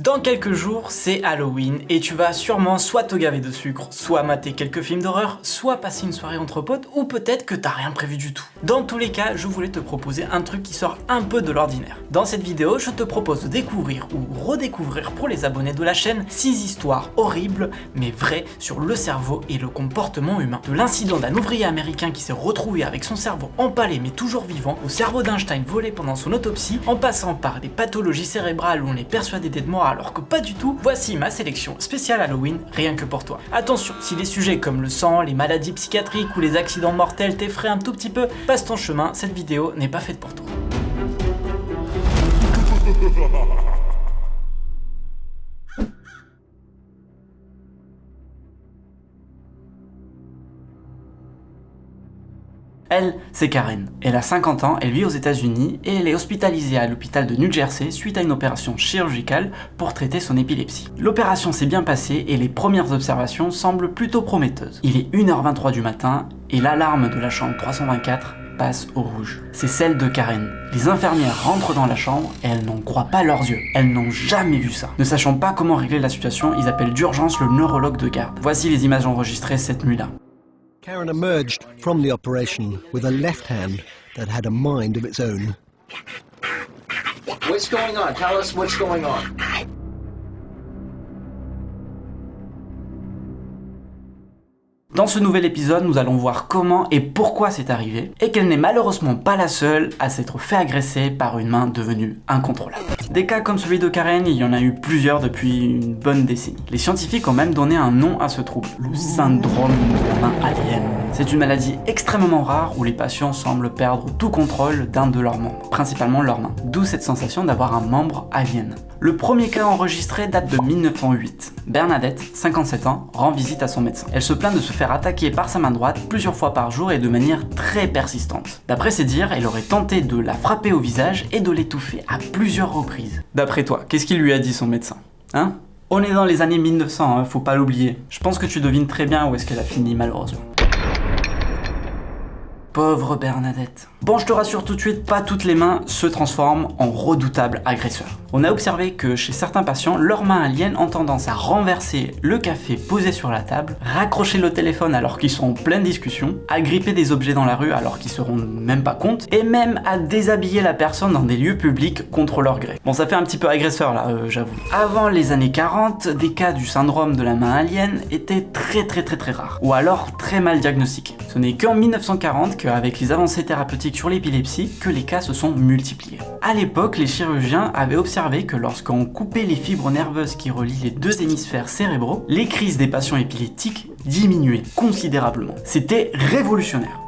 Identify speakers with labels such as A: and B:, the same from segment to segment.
A: Dans quelques jours, c'est Halloween et tu vas sûrement soit te gaver de sucre, soit mater quelques films d'horreur, soit passer une soirée entre potes ou peut-être que t'as rien prévu du tout. Dans tous les cas, je voulais te proposer un truc qui sort un peu de l'ordinaire. Dans cette vidéo, je te propose de découvrir ou redécouvrir pour les abonnés de la chaîne 6 histoires horribles mais vraies sur le cerveau et le comportement humain. De l'incident d'un ouvrier américain qui s'est retrouvé avec son cerveau empalé mais toujours vivant, au cerveau d'Einstein volé pendant son autopsie, en passant par des pathologies cérébrales où on est persuadé d'être mort alors que pas du tout, voici ma sélection spéciale Halloween, rien que pour toi. Attention, si les sujets comme le sang, les maladies psychiatriques ou les accidents mortels t'effraient un tout petit peu, passe ton chemin, cette vidéo n'est pas faite pour toi. Elle, c'est Karen. Elle a 50 ans, elle vit aux états unis et elle est hospitalisée à l'hôpital de New Jersey suite à une opération chirurgicale pour traiter son épilepsie. L'opération s'est bien passée et les premières observations semblent plutôt prometteuses. Il est 1h23 du matin et l'alarme de la chambre 324 passe au rouge. C'est celle de Karen. Les infirmières rentrent dans la chambre et elles n'en croient pas leurs yeux. Elles n'ont jamais vu ça. Ne sachant pas comment régler la situation, ils appellent d'urgence le neurologue de garde. Voici les images enregistrées cette nuit-là.
B: Karen emerged from the operation with a left hand that had a mind of its own.
C: What's going on? Tell us what's going on.
A: Dans ce nouvel épisode, nous allons voir comment et pourquoi c'est arrivé, et qu'elle n'est malheureusement pas la seule à s'être fait agresser par une main devenue incontrôlable. Des cas comme celui de Karen, il y en a eu plusieurs depuis une bonne décennie. Les scientifiques ont même donné un nom à ce trouble, le syndrome de la main alien. C'est une maladie extrêmement rare où les patients semblent perdre tout contrôle d'un de leurs membres, principalement leurs mains. D'où cette sensation d'avoir un membre alien. Le premier cas enregistré date de 1908. Bernadette, 57 ans, rend visite à son médecin. Elle se plaint de se faire attaquer par sa main droite plusieurs fois par jour et de manière très persistante. D'après ses dires, elle aurait tenté de la frapper au visage et de l'étouffer à plusieurs reprises. D'après toi, qu'est-ce qu'il lui a dit son médecin? Hein? On est dans les années 1900, hein, faut pas l'oublier. Je pense que tu devines très bien où est-ce qu'elle a fini malheureusement. Pauvre Bernadette. Bon, je te rassure tout de suite, pas toutes les mains se transforment en redoutables agresseurs. On a observé que chez certains patients, leurs mains aliens ont tendance à renverser le café posé sur la table, raccrocher le téléphone alors qu'ils sont en pleine discussion, à gripper des objets dans la rue alors qu'ils se rendent même pas compte, et même à déshabiller la personne dans des lieux publics contre leur gré. Bon, ça fait un petit peu agresseur là, euh, j'avoue. Avant les années 40, des cas du syndrome de la main alien étaient très très très très rares, ou alors très mal diagnostiqués. Ce n'est qu'en 1940 qu'avec les avancées thérapeutiques sur l'épilepsie, que les cas se sont multipliés. À l'époque, les chirurgiens avaient observé que lorsqu'on coupait les fibres nerveuses qui relient les deux hémisphères cérébraux, les crises des patients épileptiques diminuaient considérablement. C'était révolutionnaire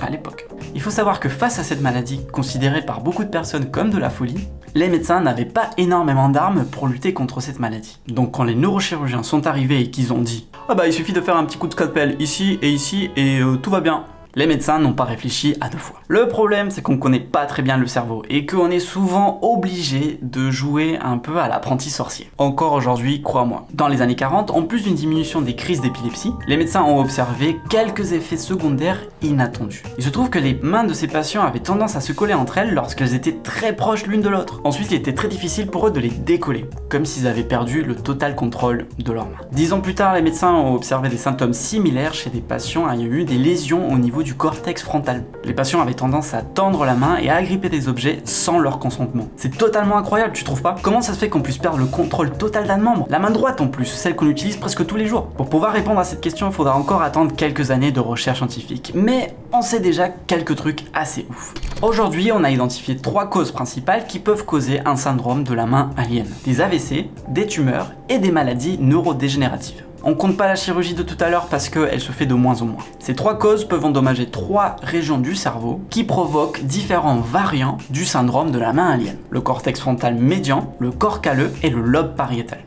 A: à l'époque. Il faut savoir que face à cette maladie, considérée par beaucoup de personnes comme de la folie, les médecins n'avaient pas énormément d'armes pour lutter contre cette maladie. Donc quand les neurochirurgiens sont arrivés et qu'ils ont dit « Ah bah il suffit de faire un petit coup de scalpel ici et ici et euh, tout va bien », les médecins n'ont pas réfléchi à deux fois. Le problème, c'est qu'on connaît pas très bien le cerveau et qu'on est souvent obligé de jouer un peu à l'apprenti sorcier. Encore aujourd'hui, crois-moi. Dans les années 40, en plus d'une diminution des crises d'épilepsie, les médecins ont observé quelques effets secondaires inattendus. Il se trouve que les mains de ces patients avaient tendance à se coller entre elles lorsqu'elles étaient très proches l'une de l'autre. Ensuite, il était très difficile pour eux de les décoller, comme s'ils avaient perdu le total contrôle de leurs mains. Dix ans plus tard, les médecins ont observé des symptômes similaires chez des patients ayant eu des lésions au niveau du cortex frontal. Les patients avaient tendance à tendre la main et à agripper des objets sans leur consentement. C'est totalement incroyable, tu trouves pas? Comment ça se fait qu'on puisse perdre le contrôle total d'un membre? La main droite en plus, celle qu'on utilise presque tous les jours. Pour pouvoir répondre à cette question, il faudra encore attendre quelques années de recherche scientifique. Mais on sait déjà quelques trucs assez ouf. Aujourd'hui, on a identifié trois causes principales qui peuvent causer un syndrome de la main alien. Des AVC, des tumeurs et des maladies neurodégénératives. On compte pas la chirurgie de tout à l'heure parce qu'elle se fait de moins en moins. Ces trois causes peuvent endommager trois régions du cerveau qui provoquent différents variants du syndrome de la main alien. Le cortex frontal médian, le corps calleux et le lobe pariétal.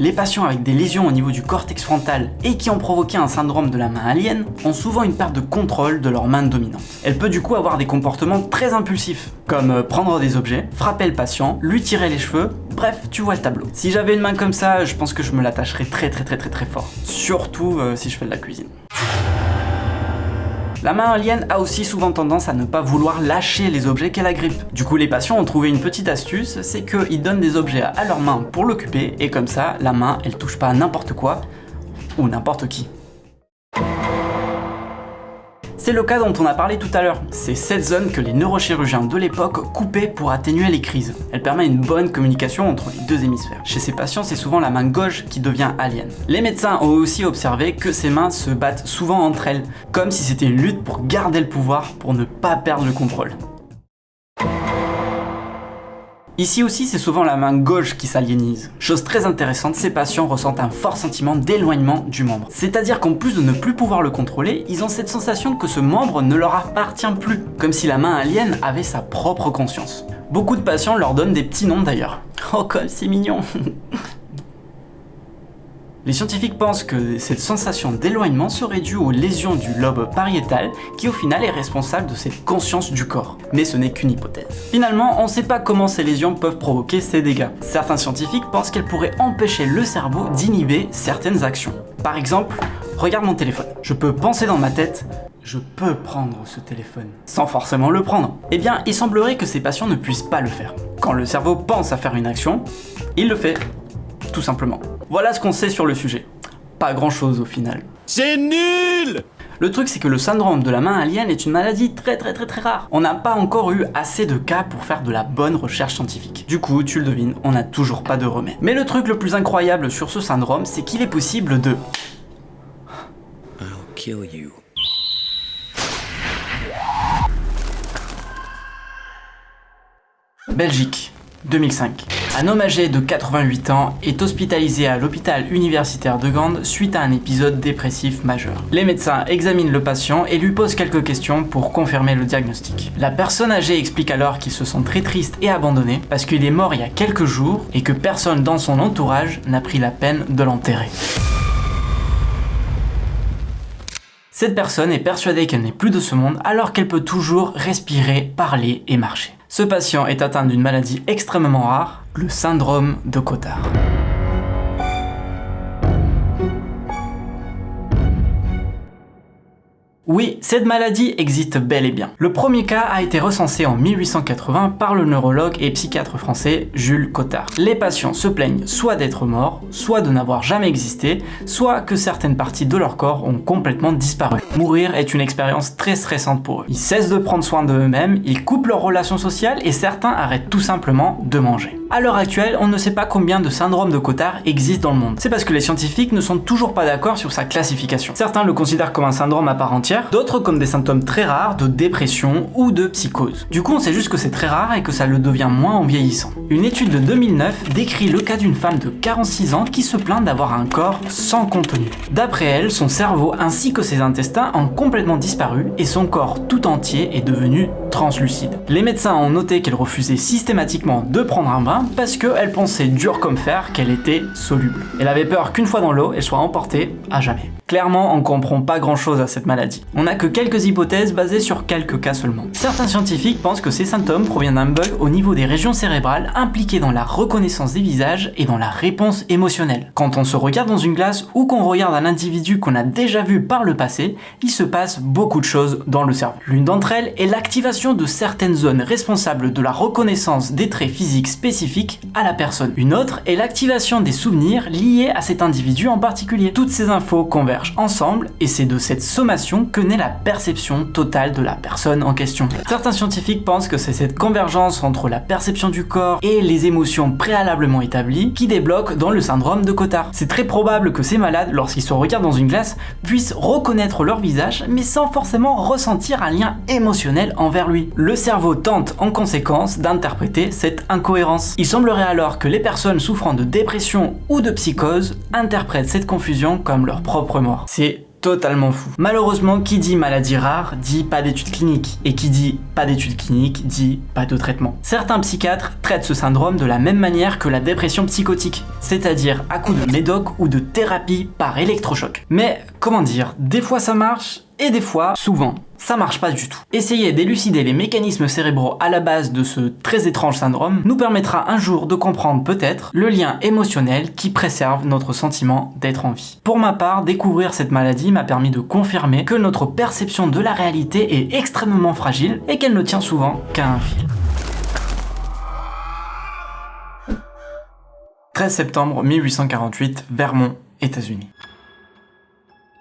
A: Les patients avec des lésions au niveau du cortex frontal et qui ont provoqué un syndrome de la main alien ont souvent une perte de contrôle de leur main dominante. Elle peut du coup avoir des comportements très impulsifs, comme euh, prendre des objets, frapper le patient, lui tirer les cheveux, bref, tu vois le tableau. Si j'avais une main comme ça, je pense que je me l'attacherais très très très très très fort. Surtout euh, si je fais de la cuisine. La main alien a aussi souvent tendance à ne pas vouloir lâcher les objets qu'elle agrippe. Du coup, les patients ont trouvé une petite astuce, c'est qu'ils donnent des objets à leur main pour l'occuper, et comme ça, la main, elle touche pas n'importe quoi, ou n'importe qui. C'est le cas dont on a parlé tout à l'heure. C'est cette zone que les neurochirurgiens de l'époque coupaient pour atténuer les crises. Elle permet une bonne communication entre les deux hémisphères. Chez ces patients, c'est souvent la main gauche qui devient alien. Les médecins ont aussi observé que ces mains se battent souvent entre elles, comme si c'était une lutte pour garder le pouvoir, pour ne pas perdre le contrôle. Ici aussi, c'est souvent la main gauche qui s'aliénise. Chose très intéressante, ces patients ressentent un fort sentiment d'éloignement du membre. C'est-à-dire qu'en plus de ne plus pouvoir le contrôler, ils ont cette sensation que ce membre ne leur appartient plus, comme si la main alien avait sa propre conscience. Beaucoup de patients leur donnent des petits noms d'ailleurs. Oh comme c'est mignon Les scientifiques pensent que cette sensation d'éloignement serait due aux lésions du lobe pariétal qui au final est responsable de cette conscience du corps. Mais ce n'est qu'une hypothèse. Finalement, on ne sait pas comment ces lésions peuvent provoquer ces dégâts. Certains scientifiques pensent qu'elles pourraient empêcher le cerveau d'inhiber certaines actions. Par exemple, regarde mon téléphone. Je peux penser dans ma tête, je peux prendre ce téléphone, sans forcément le prendre. Eh bien, il semblerait que ces patients ne puissent pas le faire. Quand le cerveau pense à faire une action, il le fait, tout simplement. Voilà ce qu'on sait sur le sujet. Pas grand chose au final.
D: C'est nul
A: Le truc c'est que le syndrome de la main alien est une maladie très très très très rare. On n'a pas encore eu assez de cas pour faire de la bonne recherche scientifique. Du coup, tu le devines, on n'a toujours pas de remède. Mais le truc le plus incroyable sur ce syndrome, c'est qu'il est possible de...
D: I'll kill you.
A: Belgique, 2005. Un homme âgé de 88 ans est hospitalisé à l'hôpital universitaire de Gand suite à un épisode dépressif majeur. Les médecins examinent le patient et lui posent quelques questions pour confirmer le diagnostic. La personne âgée explique alors qu'il se sent très triste et abandonné parce qu'il est mort il y a quelques jours et que personne dans son entourage n'a pris la peine de l'enterrer. Cette personne est persuadée qu'elle n'est plus de ce monde alors qu'elle peut toujours respirer, parler et marcher. Ce patient est atteint d'une maladie extrêmement rare, le syndrome de Cotard. Oui, cette maladie existe bel et bien. Le premier cas a été recensé en 1880 par le neurologue et psychiatre français Jules Cotard. Les patients se plaignent soit d'être morts, soit de n'avoir jamais existé, soit que certaines parties de leur corps ont complètement disparu. Mourir est une expérience très stressante pour eux. Ils cessent de prendre soin d'eux-mêmes, ils coupent leurs relations sociales et certains arrêtent tout simplement de manger. À l'heure actuelle, on ne sait pas combien de syndromes de Cotard existent dans le monde. C'est parce que les scientifiques ne sont toujours pas d'accord sur sa classification. Certains le considèrent comme un syndrome à part entière, d'autres comme des symptômes très rares de dépression ou de psychose. Du coup, on sait juste que c'est très rare et que ça le devient moins en vieillissant. Une étude de 2009 décrit le cas d'une femme de 46 ans qui se plaint d'avoir un corps sans contenu. D'après elle, son cerveau ainsi que ses intestins ont complètement disparu et son corps tout entier est devenu translucide. Les médecins ont noté qu'elle refusait systématiquement de prendre un bain parce qu'elle pensait dur comme fer qu'elle était soluble. Elle avait peur qu'une fois dans l'eau, elle soit emportée à jamais. Clairement, on comprend pas grand chose à cette maladie. On n'a que quelques hypothèses basées sur quelques cas seulement. Certains scientifiques pensent que ces symptômes proviennent d'un bug au niveau des régions cérébrales impliquées dans la reconnaissance des visages et dans la réponse émotionnelle. Quand on se regarde dans une glace ou qu'on regarde un individu qu'on a déjà vu par le passé, il se passe beaucoup de choses dans le cerveau. L'une d'entre elles est l'activation de certaines zones responsables de la reconnaissance des traits physiques spécifiques à la personne. Une autre est l'activation des souvenirs liés à cet individu en particulier. Toutes ces infos convergent ensemble et c'est de cette sommation que naît la perception totale de la personne en question. Certains scientifiques pensent que c'est cette convergence entre la perception du corps et les émotions préalablement établies qui débloque dans le syndrome de Cotard. C'est très probable que ces malades, lorsqu'ils se regardent dans une glace, puissent reconnaître leur visage mais sans forcément ressentir un lien émotionnel envers lui. Le cerveau tente en conséquence d'interpréter cette incohérence. Il semblerait alors que les personnes souffrant de dépression ou de psychose interprètent cette confusion comme leur propre C'est totalement fou. Malheureusement, qui dit maladie rare dit pas d'études cliniques, et qui dit pas d'études cliniques dit pas de traitement. Certains psychiatres traitent ce syndrome de la même manière que la dépression psychotique, c'est-à-dire à coup de médoc ou de thérapie par électrochoc. Mais Comment dire? Des fois ça marche, et des fois, souvent, ça marche pas du tout. Essayer d'élucider les mécanismes cérébraux à la base de ce très étrange syndrome nous permettra un jour de comprendre peut-être le lien émotionnel qui préserve notre sentiment d'être en vie. Pour ma part, découvrir cette maladie m'a permis de confirmer que notre perception de la réalité est extrêmement fragile et qu'elle ne tient souvent qu'à un fil. 13 septembre 1848, Vermont, États-Unis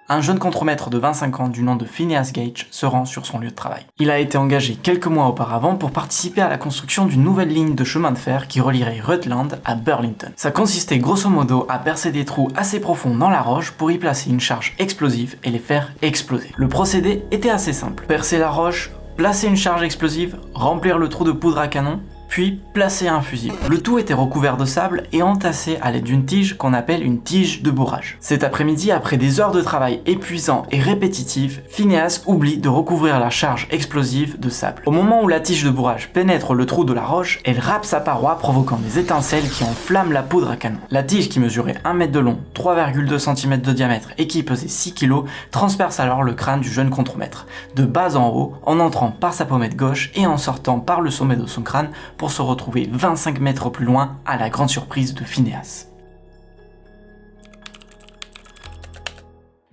A: un jeune contremaître de 25 ans du nom de Phineas Gage se rend sur son lieu de travail. Il a été engagé quelques mois auparavant pour participer à la construction d'une nouvelle ligne de chemin de fer qui relierait Rutland à Burlington. Ça consistait grosso modo à percer des trous assez profonds dans la roche pour y placer une charge explosive et les faire exploser. Le procédé était assez simple. Percer la roche, placer une charge explosive, remplir le trou de poudre à canon, puis placer un fusible. Le tout était recouvert de sable et entassé à l'aide d'une tige qu'on appelle une tige de bourrage. Cet après-midi, après des heures de travail épuisants et répétitifs, Phineas oublie de recouvrir la charge explosive de sable. Au moment où la tige de bourrage pénètre le trou de la roche, elle râpe sa paroi provoquant des étincelles qui enflamment la poudre à canon. La tige qui mesurait 1 mètre de long, 3,2 cm de diamètre et qui pesait 6 kg transperce alors le crâne du jeune contremaître, de bas en haut, en entrant par sa pommette gauche et en sortant par le sommet de son crâne pour se retrouver 25 mètres plus loin à la grande surprise de Phineas.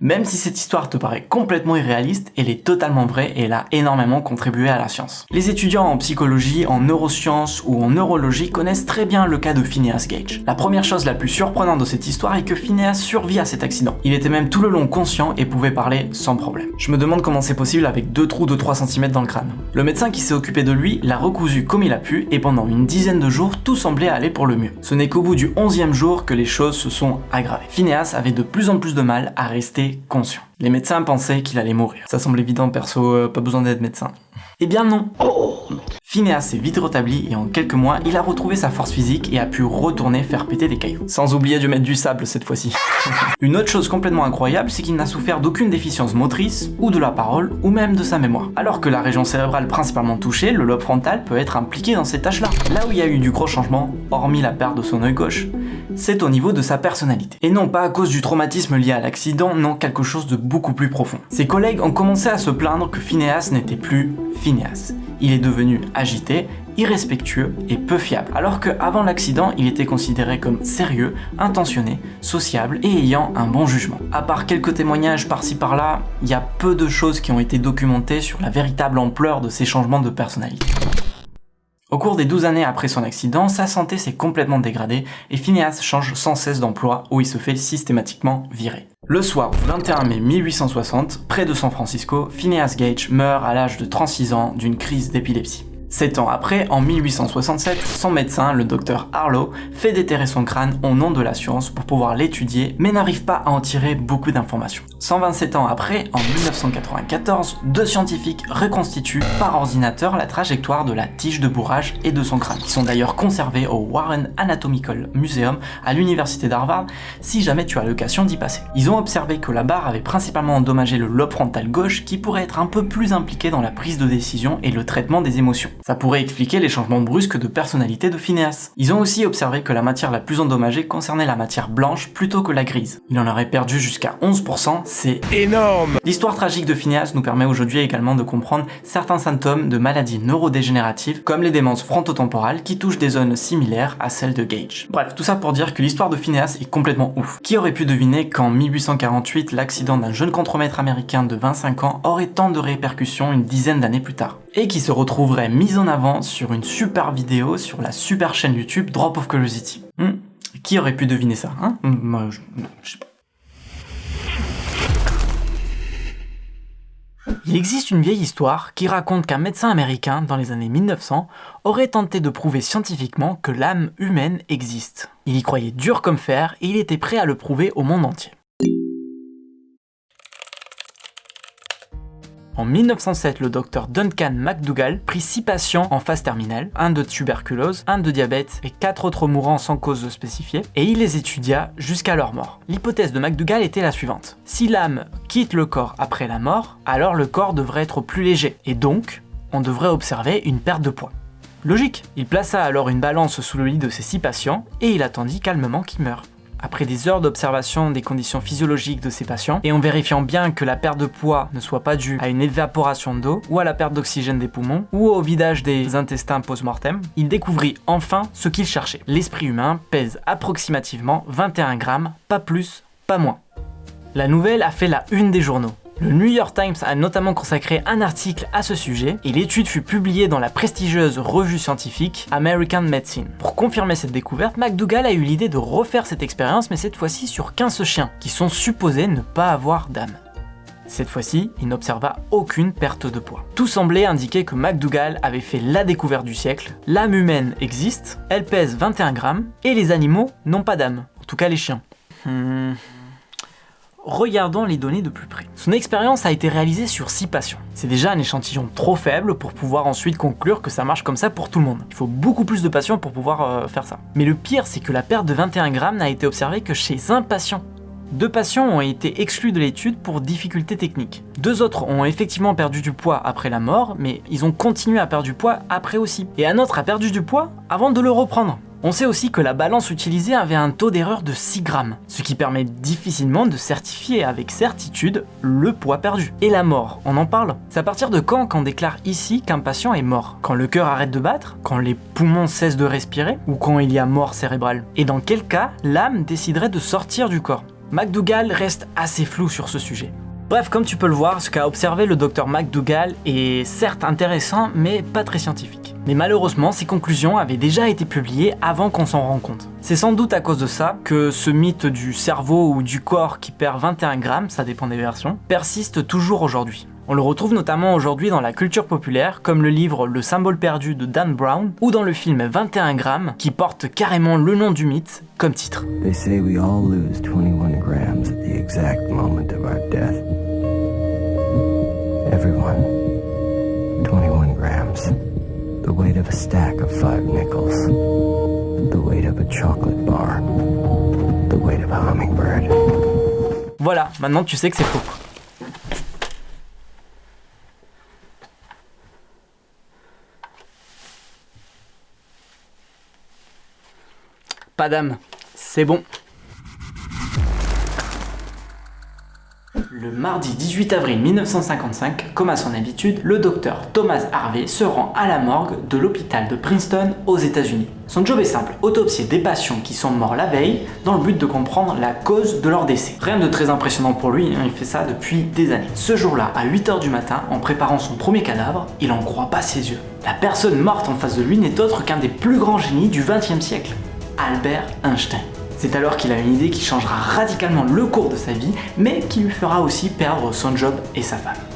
A: Même si cette histoire te paraît complètement irréaliste, elle est totalement vraie et elle a énormément contribué à la science. Les étudiants en psychologie, en neurosciences ou en neurologie connaissent très bien le cas de Phineas Gage. La première chose la plus surprenante de cette histoire est que Phineas survit à cet accident. Il était même tout le long conscient et pouvait parler sans problème. Je me demande comment c'est possible avec deux trous de 3 cm dans le crâne. Le médecin qui s'est occupé de lui l'a recousu comme il a pu et pendant une dizaine de jours tout semblait aller pour le mieux. Ce n'est qu'au bout du 11e jour que les choses se sont aggravées. Phineas avait de plus en plus de mal à rester conscient. Les médecins pensaient qu'il allait mourir. Ça semble évident perso, euh, pas besoin d'être médecin. Eh bien non Phineas s'est vite rétabli et en quelques mois, il a retrouvé sa force physique et a pu retourner faire péter des cailloux. Sans oublier de mettre du sable cette fois-ci. Une autre chose complètement incroyable, c'est qu'il n'a souffert d'aucune déficience motrice, ou de la parole, ou même de sa mémoire. Alors que la région cérébrale principalement touchée, le lobe frontal peut être impliqué dans ces tâches-là. Là où il y a eu du gros changement, hormis la perte de son œil gauche, c'est au niveau de sa personnalité. Et non pas à cause du traumatisme lié à l'accident, non quelque chose de beaucoup plus profond. Ses collègues ont commencé à se plaindre que Phineas n'était plus Phineas. Il est devenu agité, irrespectueux et peu fiable, alors qu'avant l'accident, il était considéré comme sérieux, intentionné, sociable et ayant un bon jugement. À part quelques témoignages par-ci par-là, il y a peu de choses qui ont été documentées sur la véritable ampleur de ces changements de personnalité. Au cours des 12 années après son accident, sa santé s'est complètement dégradée et Phineas change sans cesse d'emploi où il se fait systématiquement virer. Le soir du 21 mai 1860, près de San Francisco, Phineas Gage meurt à l'âge de 36 ans d'une crise d'épilepsie. Sept ans après, en 1867, son médecin, le docteur Harlow, fait déterrer son crâne au nom de la science pour pouvoir l'étudier, mais n'arrive pas à en tirer beaucoup d'informations. 127 ans après, en 1994, deux scientifiques reconstituent par ordinateur la trajectoire de la tige de bourrage et de son crâne, qui sont d'ailleurs conservés au Warren Anatomical Museum à l'université d'Harvard, si jamais tu as l'occasion d'y passer. Ils ont observé que la barre avait principalement endommagé le lobe frontal gauche qui pourrait être un peu plus impliqué dans la prise de décision et le traitement des émotions. Ça pourrait expliquer les changements brusques de personnalité de Phineas. Ils ont aussi observé que la matière la plus endommagée concernait la matière blanche plutôt que la grise. Il en aurait perdu jusqu'à 11%, c'est énorme L'histoire tragique de Phineas nous permet aujourd'hui également de comprendre certains symptômes de maladies neurodégénératives comme les démences frontotemporales qui touchent des zones similaires à celles de Gage. Bref, tout ça pour dire que l'histoire de Phineas est complètement ouf. Qui aurait pu deviner qu'en 1848, l'accident d'un jeune contremaître américain de 25 ans aurait tant de répercussions une dizaine d'années plus tard? Et qui se retrouverait mis en avant sur une super vidéo sur la super chaîne YouTube Drop of Curiosity. Hmm qui aurait pu deviner ça hein Moi, je. Il existe une vieille histoire qui raconte qu'un médecin américain, dans les années 1900, aurait tenté de prouver scientifiquement que l'âme humaine existe. Il y croyait dur comme fer et il était prêt à le prouver au monde entier. En 1907, le docteur Duncan McDougall prit 6 patients en phase terminale, un de tuberculose, un de diabète et 4 autres mourants sans cause spécifiée, et il les étudia jusqu'à leur mort. L'hypothèse de McDougall était la suivante. Si l'âme quitte le corps après la mort, alors le corps devrait être plus léger, et donc, on devrait observer une perte de poids. Logique Il plaça alors une balance sous le lit de ses 6 patients, et il attendit calmement qu'ils meurent. Après des heures d'observation des conditions physiologiques de ces patients, et en vérifiant bien que la perte de poids ne soit pas due à une évaporation d'eau, ou à la perte d'oxygène des poumons, ou au vidage des intestins post-mortem, il découvrit enfin ce qu'il cherchait. L'esprit humain pèse approximativement 21 grammes, pas plus, pas moins. La nouvelle a fait la une des journaux. Le New York Times a notamment consacré un article à ce sujet et l'étude fut publiée dans la prestigieuse revue scientifique American Medicine. Pour confirmer cette découverte, McDougall a eu l'idée de refaire cette expérience mais cette fois-ci sur 15 chiens qui sont supposés ne pas avoir d'âme. Cette fois-ci, il n'observa aucune perte de poids. Tout semblait indiquer que McDougall avait fait la découverte du siècle. L'âme humaine existe, elle pèse 21 grammes, et les animaux n'ont pas d'âme. En tout cas les chiens. Hmm. Regardons les données de plus près. Son expérience a été réalisée sur 6 patients. C'est déjà un échantillon trop faible pour pouvoir ensuite conclure que ça marche comme ça pour tout le monde. Il faut beaucoup plus de patients pour pouvoir euh, faire ça. Mais le pire, c'est que la perte de 21 grammes n'a été observée que chez un patient. Deux patients ont été exclus de l'étude pour difficultés techniques. Deux autres ont effectivement perdu du poids après la mort, mais ils ont continué à perdre du poids après aussi. Et un autre a perdu du poids avant de le reprendre. On sait aussi que la balance utilisée avait un taux d'erreur de 6 grammes, ce qui permet difficilement de certifier avec certitude le poids perdu. Et la mort, on en parle? C'est à partir de quand qu'on déclare ici qu'un patient est mort? Quand le cœur arrête de battre? Quand les poumons cessent de respirer? Ou quand il y a mort cérébrale? Et dans quel cas l'âme déciderait de sortir du corps? McDougall reste assez flou sur ce sujet. Bref, comme tu peux le voir, ce qu'a observé le docteur McDougall est certes intéressant, mais pas très scientifique. Mais malheureusement, ces conclusions avaient déjà été publiées avant qu'on s'en rende compte. C'est sans doute à cause de ça que ce mythe du cerveau ou du corps qui perd 21 grammes, ça dépend des versions, persiste toujours aujourd'hui. On le retrouve notamment aujourd'hui dans la culture populaire, comme le livre Le symbole perdu de Dan Brown, ou dans le film 21 grammes, qui porte carrément le nom du mythe comme titre.
E: They say we all lose 21 grams at the exact moment of our death. Everyone. 21 grams. The weight of a stack of five nickels. The weight of a chocolate bar. The weight of a hummingbird.
A: Voilà, maintenant tu sais que c'est faux. Pas d'âme, c'est bon. Le mardi 18 avril 1955, comme à son habitude, le docteur Thomas Harvey se rend à la morgue de l'hôpital de Princeton aux États-Unis. Son job est simple, autopsier des patients qui sont morts la veille dans le but de comprendre la cause de leur décès. Rien de très impressionnant pour lui, hein, il fait ça depuis des années. Ce jour-là, à 8h du matin, en préparant son premier cadavre, il en croit pas ses yeux. La personne morte en face de lui n'est autre qu'un des plus grands génies du XXe siècle, Albert Einstein. C'est alors qu'il a une idée qui changera radicalement le cours de sa vie, mais qui lui fera aussi perdre son job et sa femme.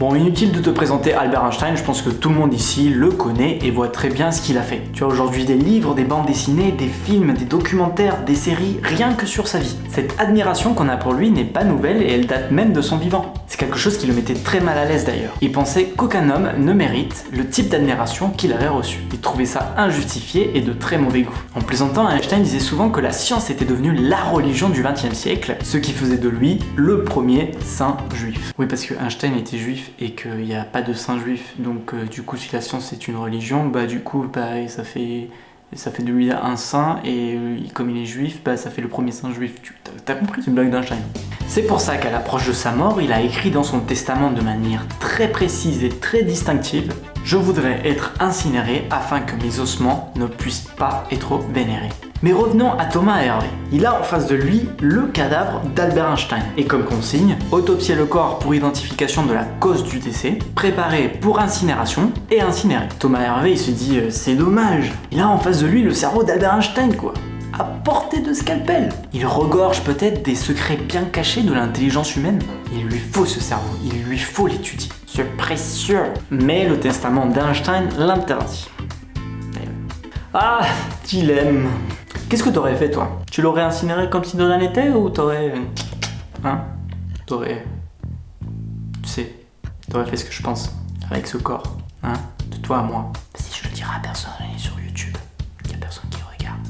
A: Bon, inutile de te présenter Albert Einstein, je pense que tout le monde ici le connaît et voit très bien ce qu'il a fait. Tu as aujourd'hui des livres, des bandes dessinées, des films, des documentaires, des séries, rien que sur sa vie. Cette admiration qu'on a pour lui n'est pas nouvelle et elle date même de son vivant. C'est quelque chose qui le mettait très mal à l'aise d'ailleurs. Il pensait qu'aucun homme ne mérite le type d'admiration qu'il avait reçu. Il trouvait ça injustifié et de très mauvais goût. En plaisantant, Einstein disait souvent que la science était devenue la religion du XXe siècle, ce qui faisait de lui le premier saint juif. Oui, parce que Einstein était juif et qu'il n'y a pas de saint juif. Donc euh, du coup, si la science est une religion, bah du coup, bah, ça fait ça fait de lui un saint et euh, comme il est juif, bah, ça fait le premier saint juif. Tu as compris, c'est une blague d'Einstein. C'est pour ça qu'à l'approche de sa mort, il a écrit dans son testament de manière très précise et très distinctive Je voudrais être incinéré afin que mes ossements ne puissent pas être vénérés. Mais revenons à Thomas Hervé. Il a en face de lui le cadavre d'Albert Einstein. Et comme consigne, autopsier le corps pour identification de la cause du décès, préparer pour incinération et incinérer. Thomas Hervé il se dit euh, c'est dommage, il a en face de lui le cerveau d'Albert Einstein quoi à portée de scalpel. Il regorge peut-être des secrets bien cachés de l'intelligence humaine. Il lui faut ce cerveau, il lui faut l'étudier. C'est précieux. Mais le testament d'Einstein l'interdit. Ah, dilemme. Qu'est-ce que t'aurais fait toi? Tu l'aurais incinéré comme si de rien n'était ou t'aurais... Hein? T'aurais... Tu sais, t'aurais fait ce que je pense avec ce corps. Hein De toi à moi. Si je le dirai à personne, est sur YouTube. Y a personne qui regarde.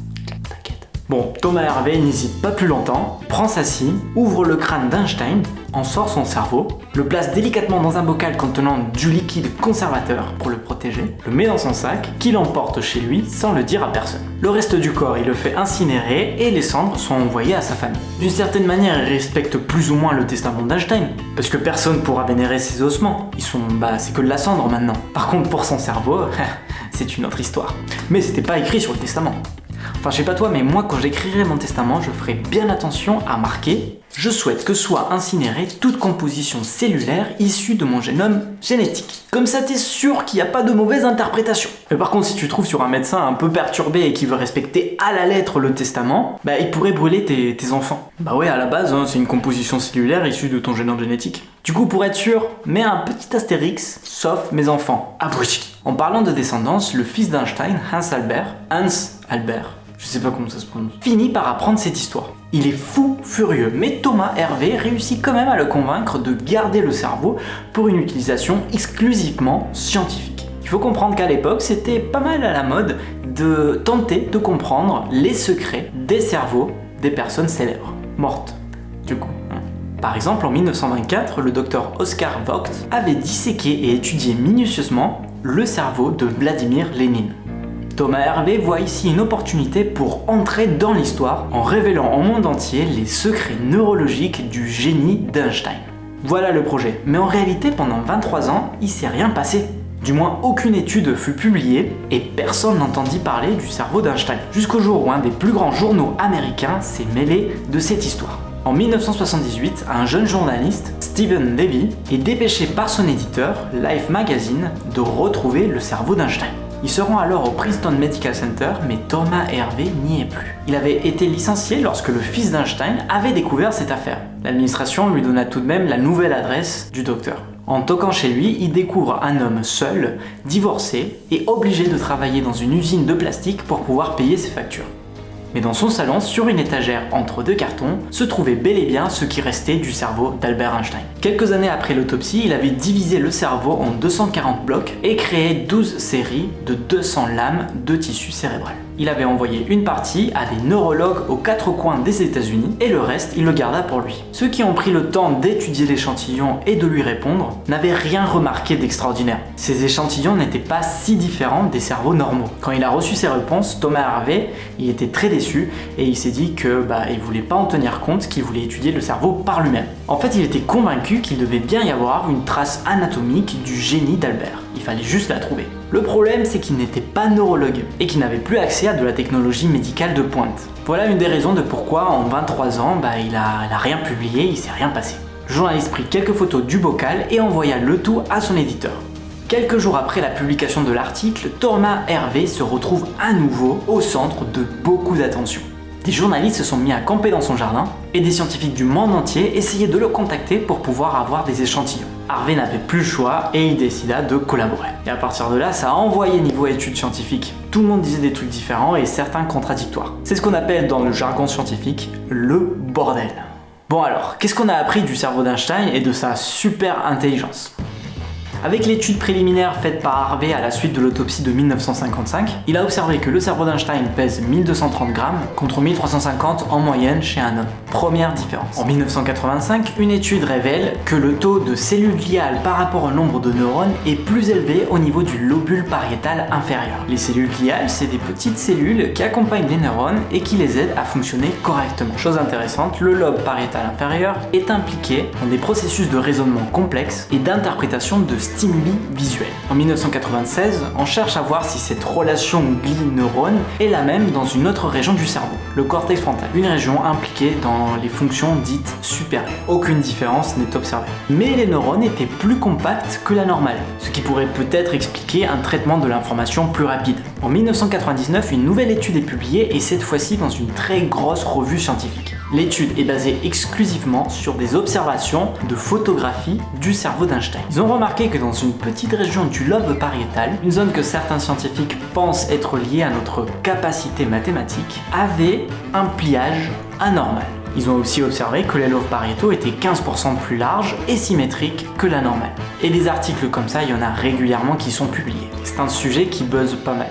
A: T'inquiète. Bon, Thomas Hervé n'hésite pas plus longtemps, prend sa scie, ouvre le crâne d'Einstein, en sort son cerveau, le place délicatement dans un bocal contenant du liquide conservateur pour le protéger, le met dans son sac, qu'il emporte chez lui sans le dire à personne. Le reste du corps, il le fait incinérer et les cendres sont envoyées à sa famille. D'une certaine manière, il respecte plus ou moins le testament d'Einstein, parce que personne pourra vénérer ses ossements. Ils sont, bah, c'est que de la cendre maintenant. Par contre, pour son cerveau, c'est une autre histoire. Mais c'était pas écrit sur le testament. Enfin, je sais pas toi, mais moi, quand j'écrirai mon testament, je ferai bien attention à marquer je souhaite que soit incinérée toute composition cellulaire issue de mon génome génétique. Comme ça, t'es sûr qu'il n'y a pas de mauvaise interprétation. Mais par contre, si tu trouves sur un médecin un peu perturbé et qui veut respecter à la lettre le testament, bah il pourrait brûler tes, enfants. Bah ouais, à la base, hein, c'est une composition cellulaire issue de ton génome génétique. Du coup, pour être sûr, mets un petit astérix, sauf mes enfants. Abruti. En parlant de descendance, le fils d'Einstein, Hans Albert, Hans Albert, je sais pas comment ça se prononce, finit par apprendre cette histoire. Il est fou furieux, mais Thomas Hervé réussit quand même à le convaincre de garder le cerveau pour une utilisation exclusivement scientifique. Il faut comprendre qu'à l'époque, c'était pas mal à la mode de tenter de comprendre les secrets des cerveaux des personnes célèbres, mortes, du coup. Hein. Par exemple, en 1924, le docteur Oscar Vogt avait disséqué et étudié minutieusement le cerveau de Vladimir Lénine. Thomas Hervé voit ici une opportunité pour entrer dans l'histoire en révélant au monde entier les secrets neurologiques du génie d'Einstein. Voilà le projet, mais en réalité pendant 23 ans, il s'est rien passé. Du moins, aucune étude fut publiée et personne n'entendit parler du cerveau d'Einstein, jusqu'au jour où un des plus grands journaux américains s'est mêlé de cette histoire. En 1978, un jeune journaliste, Stephen Levy, est dépêché par son éditeur, Life Magazine, de retrouver le cerveau d'Einstein. Ils seront alors au Princeton Medical Center, mais Thomas Hervé n'y est plus. Il avait été licencié lorsque le fils d'Einstein avait découvert cette affaire. L'administration lui donna tout de même la nouvelle adresse du docteur. En toquant chez lui, il découvre un homme seul, divorcé et obligé de travailler dans une usine de plastique pour pouvoir payer ses factures mais dans son salon, sur une étagère entre deux cartons, se trouvait bel et bien ce qui restait du cerveau d'Albert Einstein. Quelques années après l'autopsie, il avait divisé le cerveau en 240 blocs et créé 12 séries de 200 lames de tissu cérébral. Il avait envoyé une partie à des neurologues aux quatre coins des États-Unis et le reste, il le garda pour lui. Ceux qui ont pris le temps d'étudier l'échantillon et de lui répondre n'avaient rien remarqué d'extraordinaire. Ces échantillons n'étaient pas si différents des cerveaux normaux. Quand il a reçu ces réponses, Thomas Harvey, il était très déçu et il s'est dit que bah, il voulait pas en tenir compte, qu'il voulait étudier le cerveau par lui-même. En fait, il était convaincu qu'il devait bien y avoir une trace anatomique du génie d'Albert. Il fallait juste la trouver. Le problème, c'est qu'il n'était pas neurologue et qu'il n'avait plus accès à de la technologie médicale de pointe. Voilà une des raisons de pourquoi en 23 ans, bah, il, a, rien publié, il s'est rien passé. Le journaliste prit quelques photos du bocal et envoya le tout à son éditeur. Quelques jours après la publication de l'article, Thomas Hervé se retrouve à nouveau au centre de beaucoup d'attention. Des journalistes se sont mis à camper dans son jardin et des scientifiques du monde entier essayaient de le contacter pour pouvoir avoir des échantillons. Harvey n'avait plus le choix et il décida de collaborer. Et à partir de là, ça a envoyé niveau études scientifiques. Tout le monde disait des trucs différents et certains contradictoires. C'est ce qu'on appelle dans le jargon scientifique le bordel. Bon alors, qu'est-ce qu'on a appris du cerveau d'Einstein et de sa super intelligence? Avec l'étude préliminaire faite par Harvey à la suite de l'autopsie de 1955, il a observé que le cerveau d'Einstein pèse 1230 grammes contre 1350 en moyenne chez un homme. Première différence. En 1985, une étude révèle que le taux de cellules gliales par rapport au nombre de neurones est plus élevé au niveau du lobule pariétal inférieur. Les cellules gliales, c'est des petites cellules qui accompagnent les neurones et qui les aident à fonctionner correctement. Chose intéressante, le lobe pariétal inférieur est impliqué dans des processus de raisonnement complexes et d'interprétation de stimuli visuels. En 1996, on cherche à voir si cette relation glie-neurone est la même dans une autre région du cerveau, le cortex frontal, une région impliquée dans les fonctions dites supérieures. Aucune différence n'est observée. Mais les neurones étaient plus compacts que la normale, ce qui pourrait peut-être expliquer un traitement de l'information plus rapide. En 1999, une nouvelle étude est publiée et cette fois-ci dans une très grosse revue scientifique. L'étude est basée exclusivement sur des observations de photographie du cerveau d'Einstein. Ils ont remarqué que dans une petite région du lobe pariétal, une zone que certains scientifiques pensent être liée à notre capacité mathématique, avait un pliage anormal. Ils ont aussi observé que les lobes pariétaux étaient 15% plus larges et symétriques que la normale. Et des articles comme ça, il y en a régulièrement qui sont publiés. C'est un sujet qui buzz pas mal.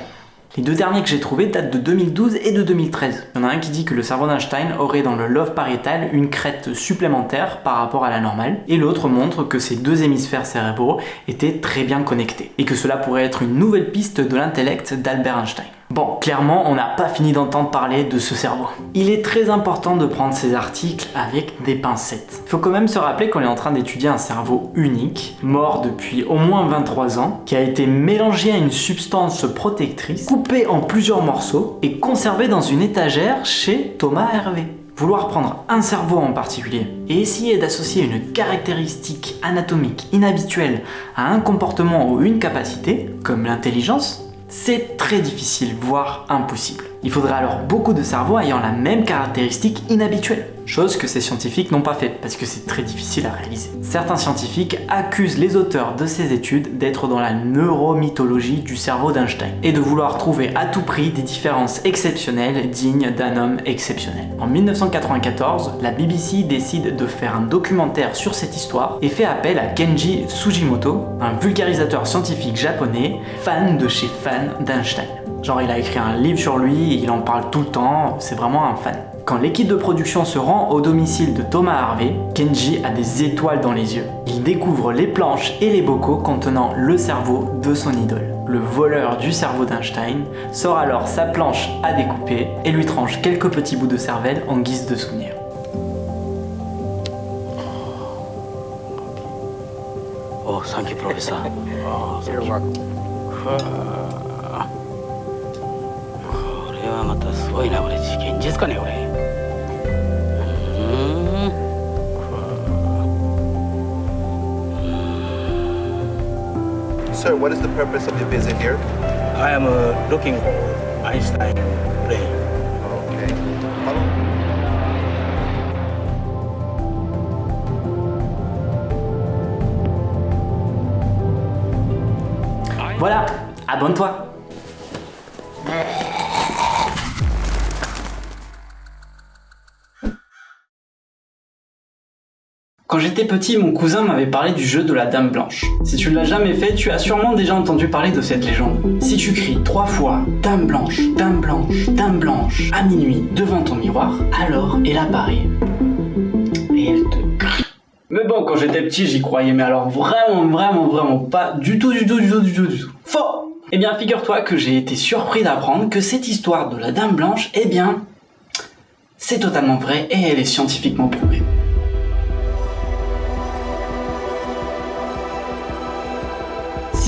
A: Les deux derniers que j'ai trouvés datent de 2012 et de 2013. Il y en a un qui dit que le cerveau d'Einstein aurait dans le lobe pariétal une crête supplémentaire par rapport à la normale, et l'autre montre que ces deux hémisphères cérébraux étaient très bien connectés, et que cela pourrait être une nouvelle piste de l'intellect d'Albert Einstein. Bon, clairement, on n'a pas fini d'entendre parler de ce cerveau. Il est très important de prendre ces articles avec des pincettes. Il faut quand même se rappeler qu'on est en train d'étudier un cerveau unique, mort depuis au moins 23 ans, qui a été mélangé à une substance protectrice, coupé en plusieurs morceaux et conservé dans une étagère chez Thomas Hervé. Vouloir prendre un cerveau en particulier et essayer d'associer une caractéristique anatomique inhabituelle à un comportement ou une capacité, comme l'intelligence, c'est très difficile, voire impossible. Il faudrait alors beaucoup de cerveaux ayant la même caractéristique inhabituelle, chose que ces scientifiques n'ont pas faite parce que c'est très difficile à réaliser. Certains scientifiques accusent les auteurs de ces études d'être dans la neuromythologie du cerveau d'Einstein et de vouloir trouver à tout prix des différences exceptionnelles dignes d'un homme exceptionnel. En 1994, la BBC décide de faire un documentaire sur cette histoire et fait appel à Kenji Sugimoto, un vulgarisateur scientifique japonais, fan de chez fan d'Einstein. Genre il a écrit un livre sur lui, il en parle tout le temps, c'est vraiment un fan. Quand l'équipe de production se rend au domicile de Thomas Harvey, Kenji a des étoiles dans les yeux. Il découvre les planches et les bocaux contenant le cerveau de son idole. Le voleur du cerveau d'Einstein sort alors sa planche à découper et lui tranche quelques petits bouts de cervelle en guise de souvenir.
F: Oh, thank you, professor. Oh, thank you. これはまたすごいなこれ現実かねこれうーん
G: Sir, what is the purpose of your visit here?
F: I am uh, looking for Einstein brain
G: Okay. How long?
A: Voilà, abonne-toi Quand j'étais petit, mon cousin m'avait parlé du jeu de la Dame Blanche. Si tu ne l'as jamais fait, tu as sûrement déjà entendu parler de cette légende. Si tu cries trois fois Dame Blanche, Dame Blanche, Dame Blanche à minuit devant ton miroir, alors elle apparaît. Et elle te crie. Mais bon, quand j'étais petit, j'y croyais, mais alors vraiment, vraiment, vraiment pas du tout, du tout, du tout, du tout, du tout. Faux Eh bien, figure-toi que j'ai été surpris d'apprendre que cette histoire de la Dame Blanche, eh bien, c'est totalement vrai et elle est scientifiquement prouvée.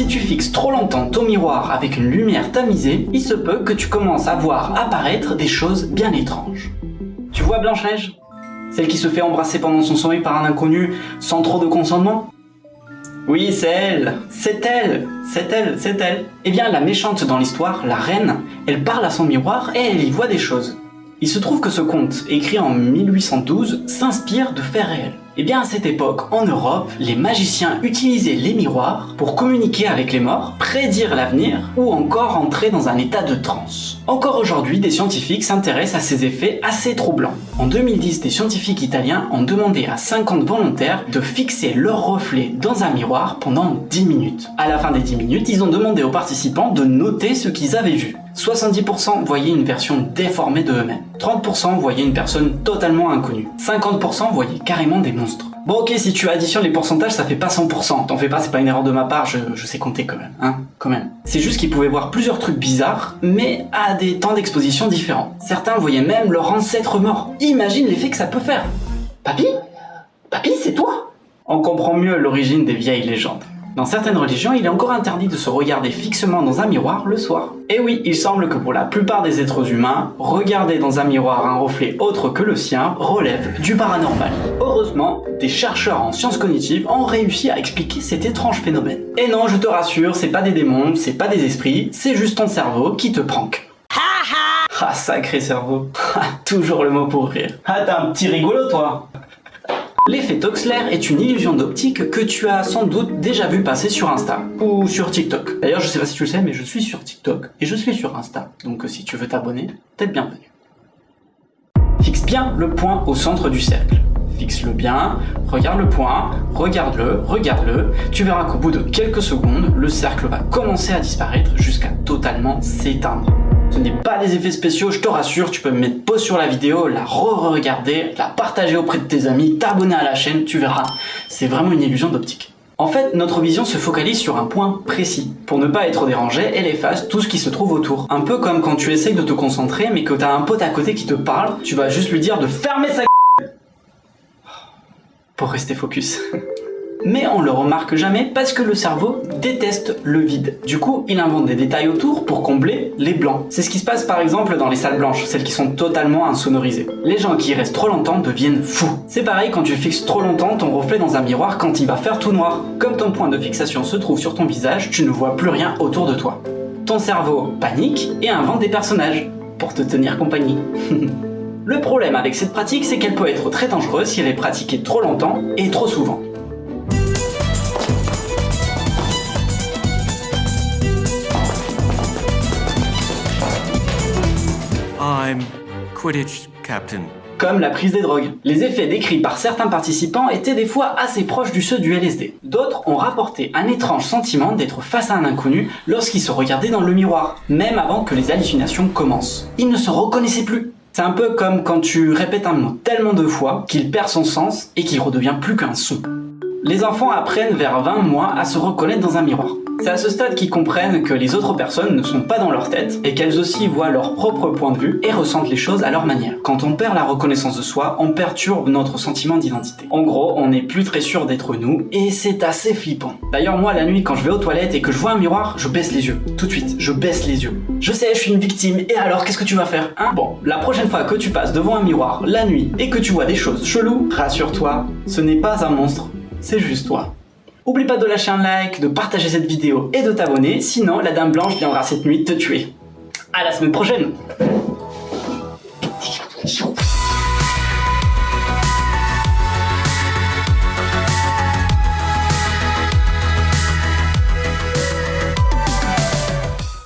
A: Si tu fixes trop longtemps ton miroir avec une lumière tamisée, il se peut que tu commences à voir apparaître des choses bien étranges. Tu vois Blanche-Neige? Celle qui se fait embrasser pendant son sommeil par un inconnu sans trop de consentement? Oui, c'est elle C'est elle C'est elle C'est elle Eh bien, la méchante dans l'histoire, la reine, elle parle à son miroir et elle y voit des choses. Il se trouve que ce conte, écrit en 1812, s'inspire de faits réels. Eh bien à cette époque, en Europe, les magiciens utilisaient les miroirs pour communiquer avec les morts, prédire l'avenir ou encore entrer dans un état de transe. Encore aujourd'hui, des scientifiques s'intéressent à ces effets assez troublants. En 2010, des scientifiques italiens ont demandé à 50 volontaires de fixer leur reflet dans un miroir pendant 10 minutes. À la fin des 10 minutes, ils ont demandé aux participants de noter ce qu'ils avaient vu. 70% voyaient une version déformée de eux-mêmes. 30% voyaient une personne totalement inconnue. 50% voyaient carrément des monstres. Bon ok, si tu additionnes les pourcentages, ça fait pas 100%. T'en fais pas, c'est pas une erreur de ma part, je, sais compter quand même, hein, quand même. C'est juste qu'ils pouvaient voir plusieurs trucs bizarres, mais à des temps d'exposition différents. Certains voyaient même leur ancêtre mort. Imagine l'effet que ça peut faire. Papy? Papy, c'est toi? On comprend mieux l'origine des vieilles légendes. Dans certaines religions, il est encore interdit de se regarder fixement dans un miroir le soir. Et oui, il semble que pour la plupart des êtres humains, regarder dans un miroir un reflet autre que le sien relève du paranormal. Heureusement, des chercheurs en sciences cognitives ont réussi à expliquer cet étrange phénomène. Et non, je te rassure, c'est pas des démons, c'est pas des esprits, c'est juste ton cerveau qui te prank. Ah, sacré cerveau. Toujours le mot pour rire. Ah, t'as un petit rigolo, toi L'effet Toxler est une illusion d'optique que tu as sans doute déjà vu passer sur Insta ou sur TikTok. D'ailleurs, je sais pas si tu le sais, mais je suis sur TikTok et je suis sur Insta. Donc euh, si tu veux t'abonner, t'es le bienvenu. Fixe bien le point au centre du cercle. Fixe-le bien, regarde le point, regarde-le, regarde-le. Tu verras qu'au bout de quelques secondes, le cercle va commencer à disparaître jusqu'à totalement s'éteindre. Ce n'est pas des effets spéciaux, je te rassure, tu peux mettre pause sur la vidéo, la re-regarder, la partager auprès de tes amis, t'abonner à la chaîne, tu verras. C'est vraiment une illusion d'optique. En fait, notre vision se focalise sur un point précis. Pour ne pas être dérangé, elle efface tout ce qui se trouve autour. Un peu comme quand tu essayes de te concentrer, mais que t'as un pote à côté qui te parle, tu vas juste lui dire de fermer sa pour rester focus. Mais on le remarque jamais parce que le cerveau déteste le vide. Du coup, il invente des détails autour pour combler les blancs. C'est ce qui se passe par exemple dans les salles blanches, celles qui sont totalement insonorisées. Les gens qui y restent trop longtemps deviennent fous. C'est pareil quand tu fixes trop longtemps ton reflet dans un miroir quand il va faire tout noir. Comme ton point de fixation se trouve sur ton visage, tu ne vois plus rien autour de toi. Ton cerveau panique et invente des personnages pour te tenir compagnie. Le problème avec cette pratique, c'est qu'elle peut être très dangereuse si elle est pratiquée trop longtemps et trop souvent.
D: Quidditch Captain.
A: Comme la prise des drogues. Les effets décrits par certains participants étaient des fois assez proches du ceux du LSD. D'autres ont rapporté un étrange sentiment d'être face à un inconnu lorsqu'ils se regardaient dans le miroir, même avant que les hallucinations commencent. Ils ne se reconnaissaient plus. C'est un peu comme quand tu répètes un mot tellement de fois qu'il perd son sens et qu'il redevient plus qu'un son. Les enfants apprennent vers 20 mois à se reconnaître dans un miroir. C'est à ce stade qu'ils comprennent que les autres personnes ne sont pas dans leur tête et qu'elles aussi voient leur propre point de vue et ressentent les choses à leur manière. Quand on perd la reconnaissance de soi, on perturbe notre sentiment d'identité. En gros, on n'est plus très sûr d'être nous et c'est assez flippant. D'ailleurs, moi, la nuit, quand je vais aux toilettes et que je vois un miroir, je baisse les yeux. Tout de suite, je baisse les yeux. Je sais, je suis une victime et alors, qu'est-ce que tu vas faire Hein? Bon, la prochaine fois que tu passes devant un miroir, la nuit, et que tu vois des choses cheloues, rassure-toi, ce n'est pas un monstre, c'est juste toi. Oublie pas de lâcher un like, de partager cette vidéo et de t'abonner, sinon la Dame Blanche viendra cette nuit te tuer. À la semaine prochaine